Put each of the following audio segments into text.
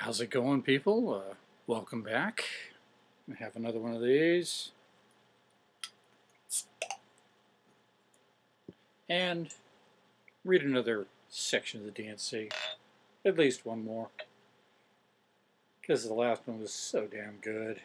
How's it going, people? Uh, welcome back. I have another one of these. And read another section of the D&C. At least one more. Because the last one was so damn good.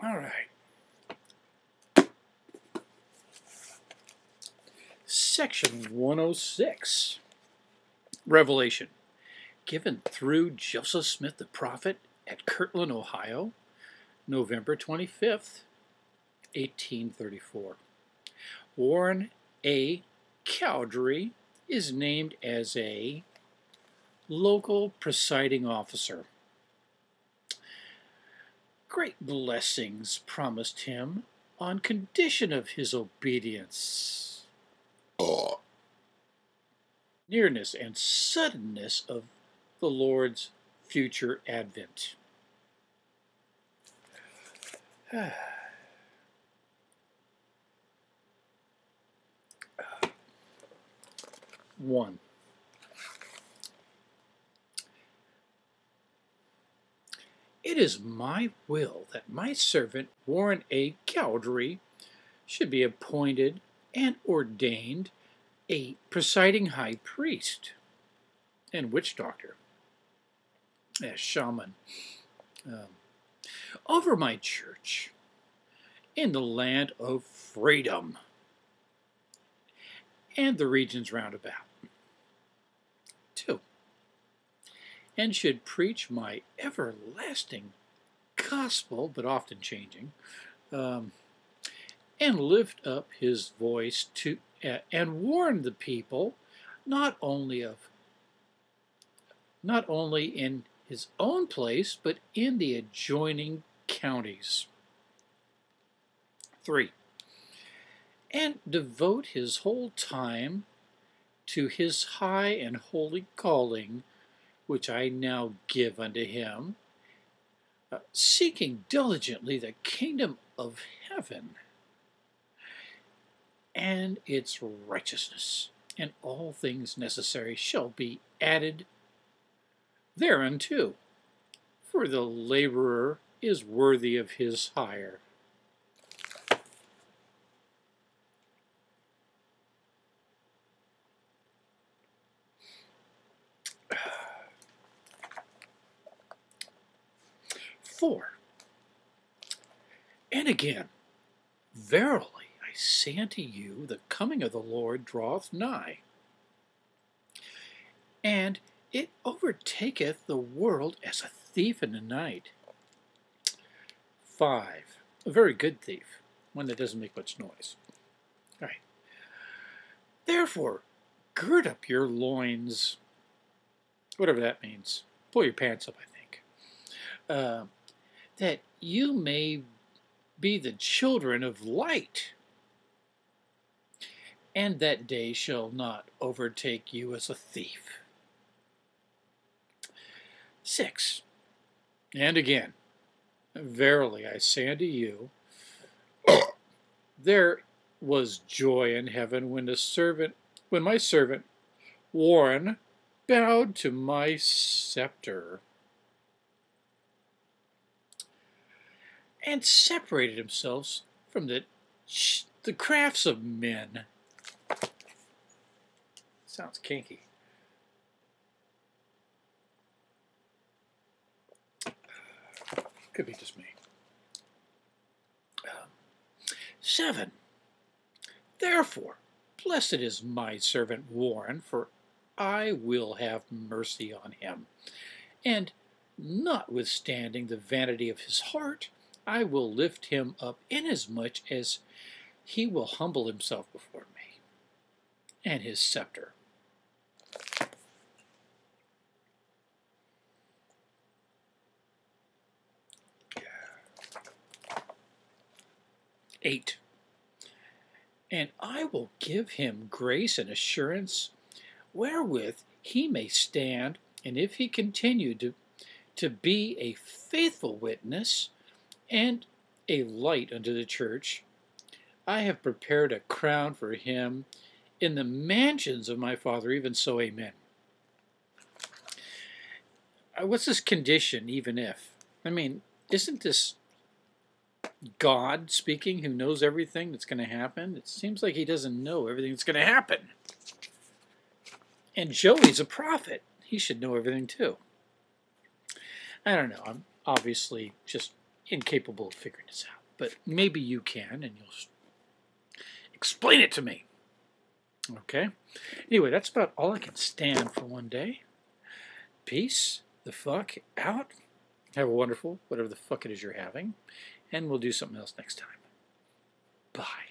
All right. Section 106 Revelation given through Joseph Smith the prophet at Kirtland, Ohio, November 25th, 1834. Warren A. Cowdery is named as a local presiding officer great blessings promised him on condition of his obedience. Oh. Nearness and suddenness of the Lord's future advent. One. It is my will that my servant Warren A. Cowdery should be appointed and ordained a presiding high priest. And witch doctor, a shaman, um, over my church. In the land of freedom. And the regions round about. And should preach my everlasting gospel, but often changing, um, and lift up his voice to uh, and warn the people not only of not only in his own place but in the adjoining counties. 3. And devote his whole time to his high and holy calling which I now give unto him, uh, seeking diligently the kingdom of heaven and its righteousness, and all things necessary shall be added thereunto. For the laborer is worthy of his hire. Four. And again, verily I say unto you, the coming of the Lord draweth nigh, and it overtaketh the world as a thief in the night. Five. A very good thief, one that doesn't make much noise. All right. Therefore, gird up your loins, whatever that means. Pull your pants up, I think. Uh, that you may be the children of light, and that day shall not overtake you as a thief. 6. And again, verily I say unto you, there was joy in heaven when the servant, when my servant Warren bowed to my scepter. And separated themselves from the, the crafts of men. Sounds kinky. Could be just me. Um, seven. Therefore, blessed is my servant Warren, for I will have mercy on him. And notwithstanding the vanity of his heart, I will lift him up inasmuch as he will humble himself before me and his scepter. Eight. And I will give him grace and assurance wherewith he may stand And if he continue to, to be a faithful witness and a light unto the church, I have prepared a crown for him in the mansions of my Father, even so, amen. Uh, what's this condition, even if? I mean, isn't this God speaking who knows everything that's going to happen? It seems like he doesn't know everything that's going to happen. And Joey's a prophet. He should know everything too. I don't know. I'm obviously just incapable of figuring this out. But maybe you can and you'll explain it to me. Okay? Anyway, that's about all I can stand for one day. Peace the fuck out. Have a wonderful, whatever the fuck it is you're having. And we'll do something else next time. Bye.